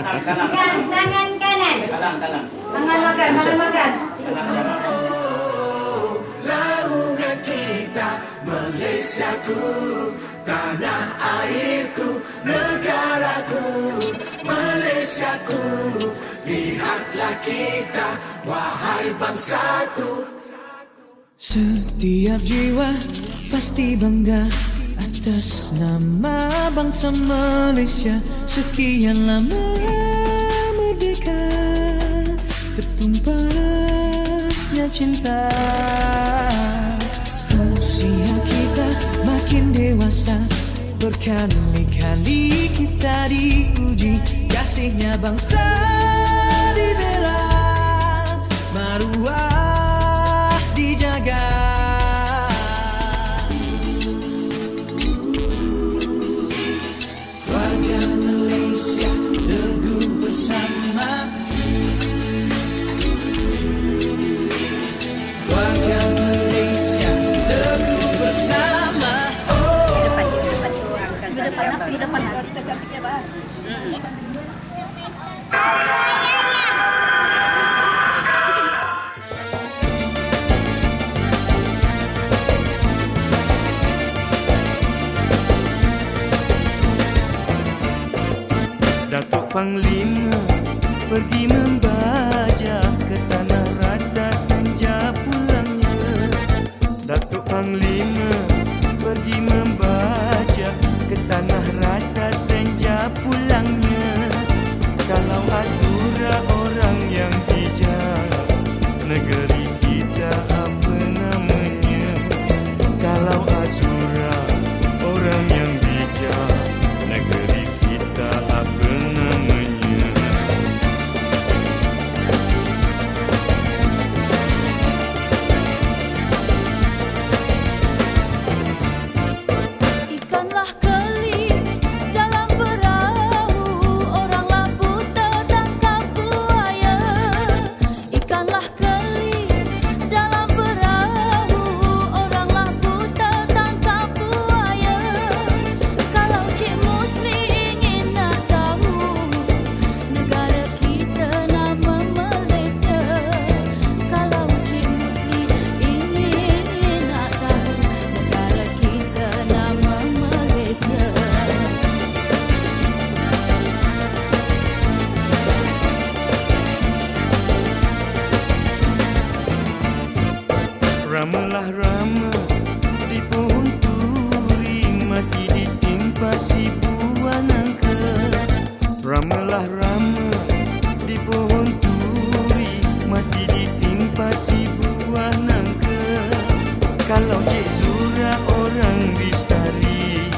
Pegang tangan kanan. Kanan, kanan. Tangan makan, tangan makan. Kanan, kanan. Laungan kita Malaysiaku Tanah airku Negaraku Malaysiaku Lihatlah kita Wahai bangsaku Setiap jiwa pasti bangga atas nama bangsa Malaysia Sekian lama merdeka Tertumpahnya cinta. Usia kita makin dewasa Berkali-kali kita diuji Kasihnya bangsa Panglima pergi membajak Kalau Cik Zura orang bistari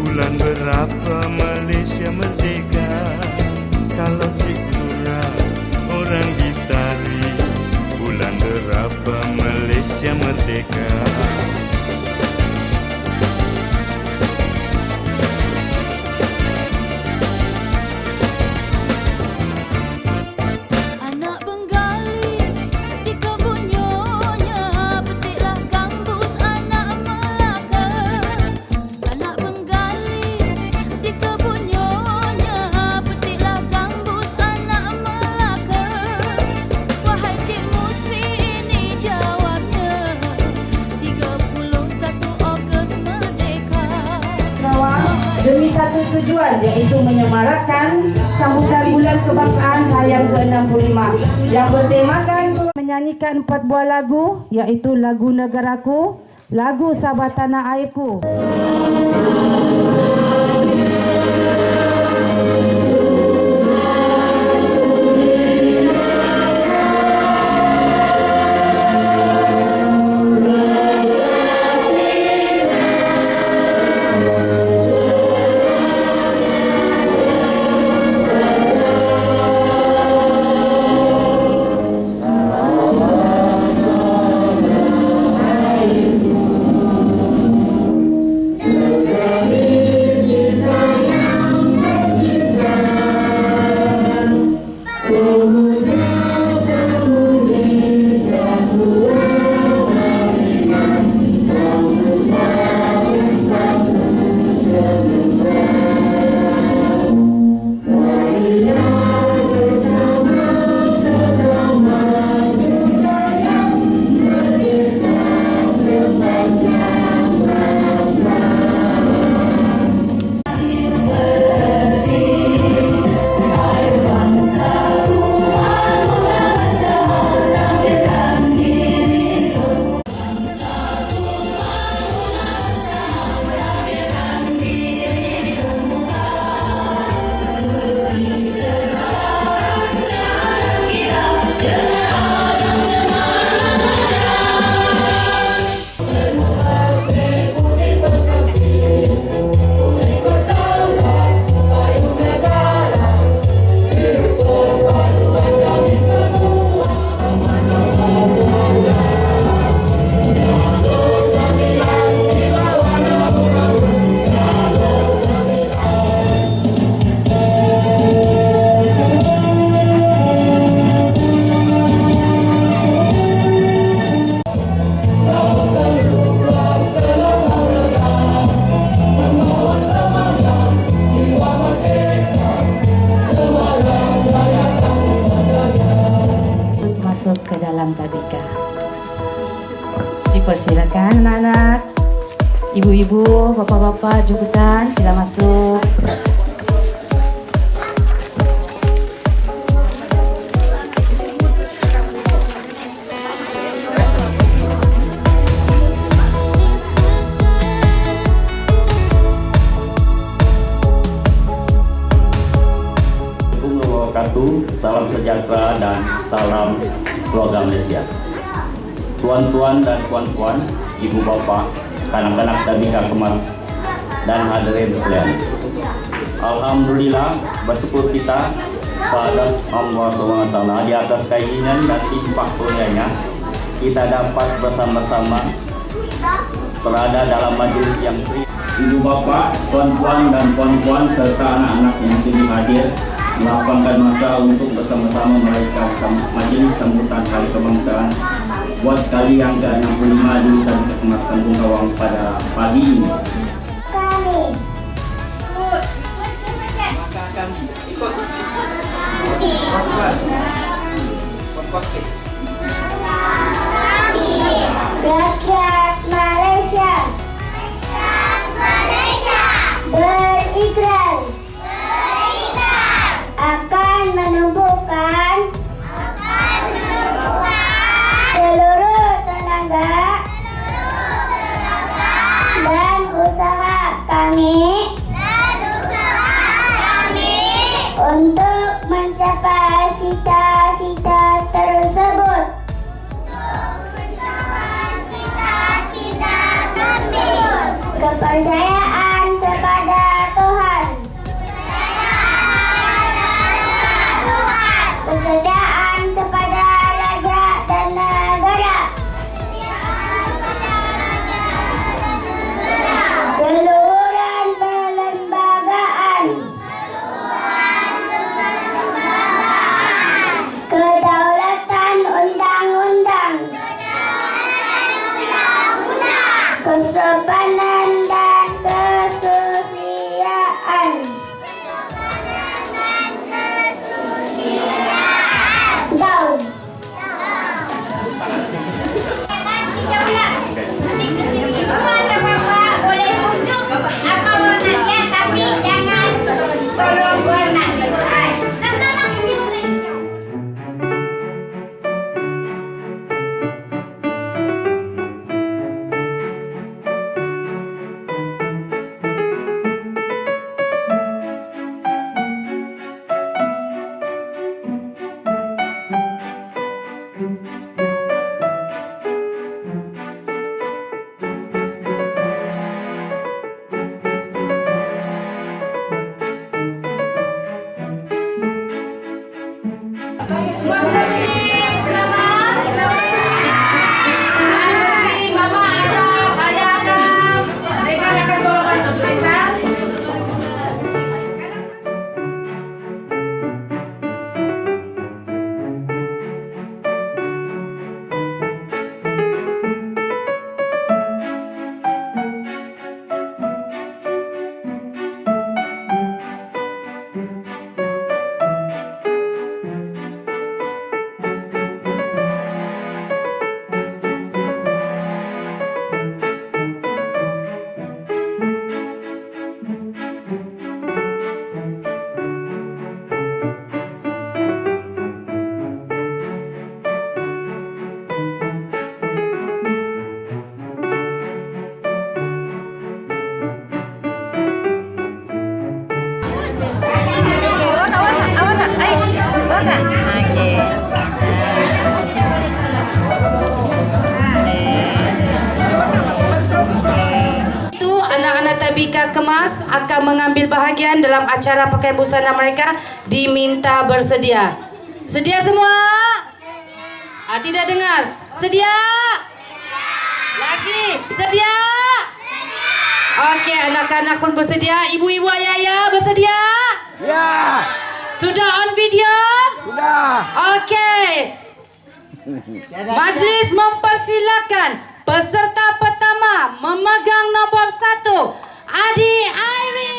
Bulan berapa Malaysia merdeka? Kalau Cik Zura orang bistari Bulan berapa Malaysia merdeka kebangsaan yang ke-65 yang bertemakan menyanyikan empat buah lagu iaitu lagu negaraku, lagu Sabah Tanah Airku. Dipersilakan anak-anak. Ibu-ibu, bapak-bapak, jemputan, sila masuk. Salam sejahtera dan salam. Tuan-tuan dan puan-puan, ibu bapa, kanak-kanak tabika kemas dan hadirin sekalian. Alhamdulillah bersyukur kita pada Allah SWT di atas keinginan dan timpah kurnianya kita dapat bersama-sama berada dalam majelis yang free. Ibu bapak, tuan-tuan dan puan-puan serta anak-anak yang sini hadir melapangkan masa untuk bersama-sama merayakan majelis sambutan Hari Kebangsaan buat kali yang ke-65 di Kemas Kampung Kawang pada pagi ini. Sopa Anak-anak Tabika Kemas akan mengambil bahagian dalam acara pakai busana mereka diminta bersedia. Sedia semua? Ah, tidak dengar. Sedia? Lagi. Sedia? Okey, anak-anak pun bersedia. Ibu-ibu ayah-ayah bersedia? Ya. Sudah on video? Sudah. Okey. Majlis mempersilakan peserta pertama memegang nombor satu Adi Airi.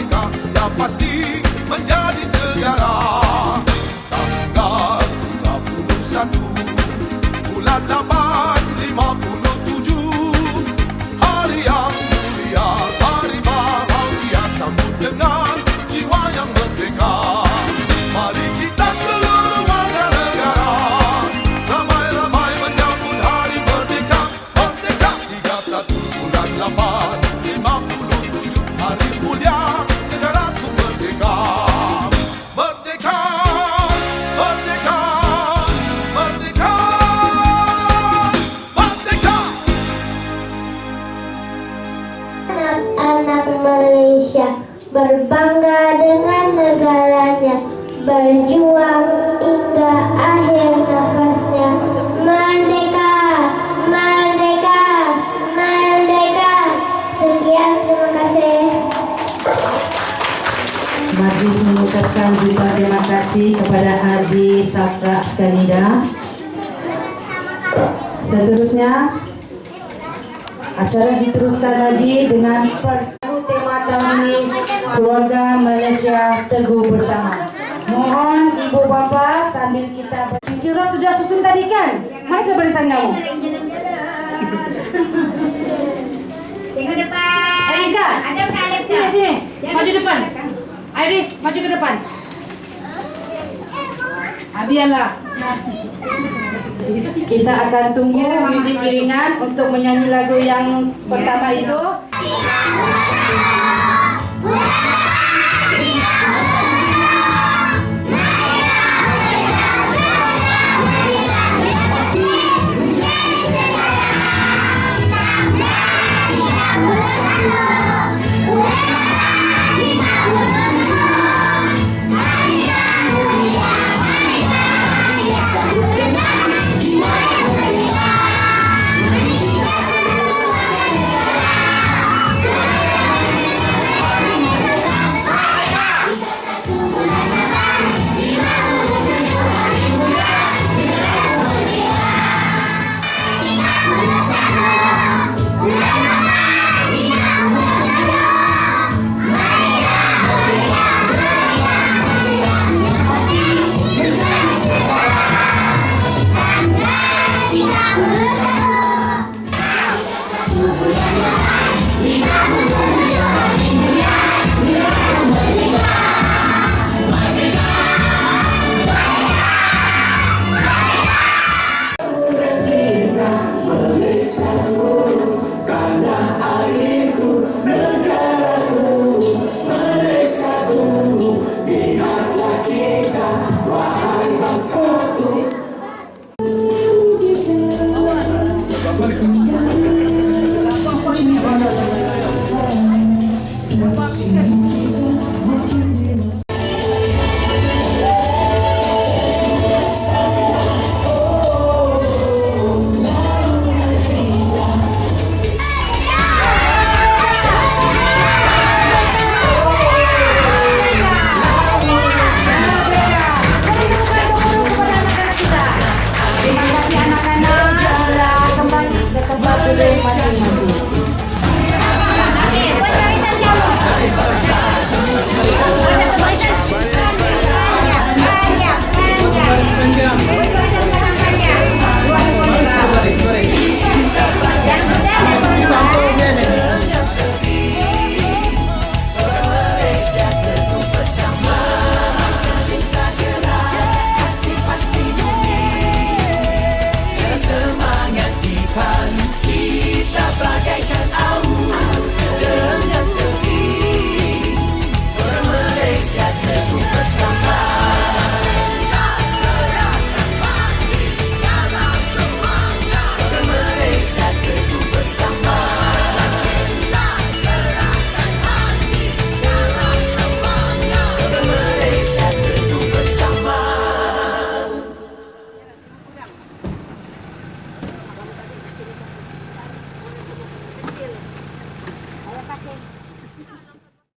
Merdeka Ya pasti menjadi sejarah terima kasih. Majlis mengucapkan juga terima kasih kepada Adi Safra Skanida. Seterusnya, acara diteruskan lagi dengan persatu tema tahun ini Keluarga Malaysia Teguh Bersama. Mohon ibu bapa sambil kita Ciro sudah susun tadi kan? Mana sudah barisan kamu? Tengok depan. Erika, Ada bukan ada sini sini, maju depan. Iris, maju ke depan. Abialah. Kita akan tunggu muzik iringan untuk menyanyi lagu yang pertama itu.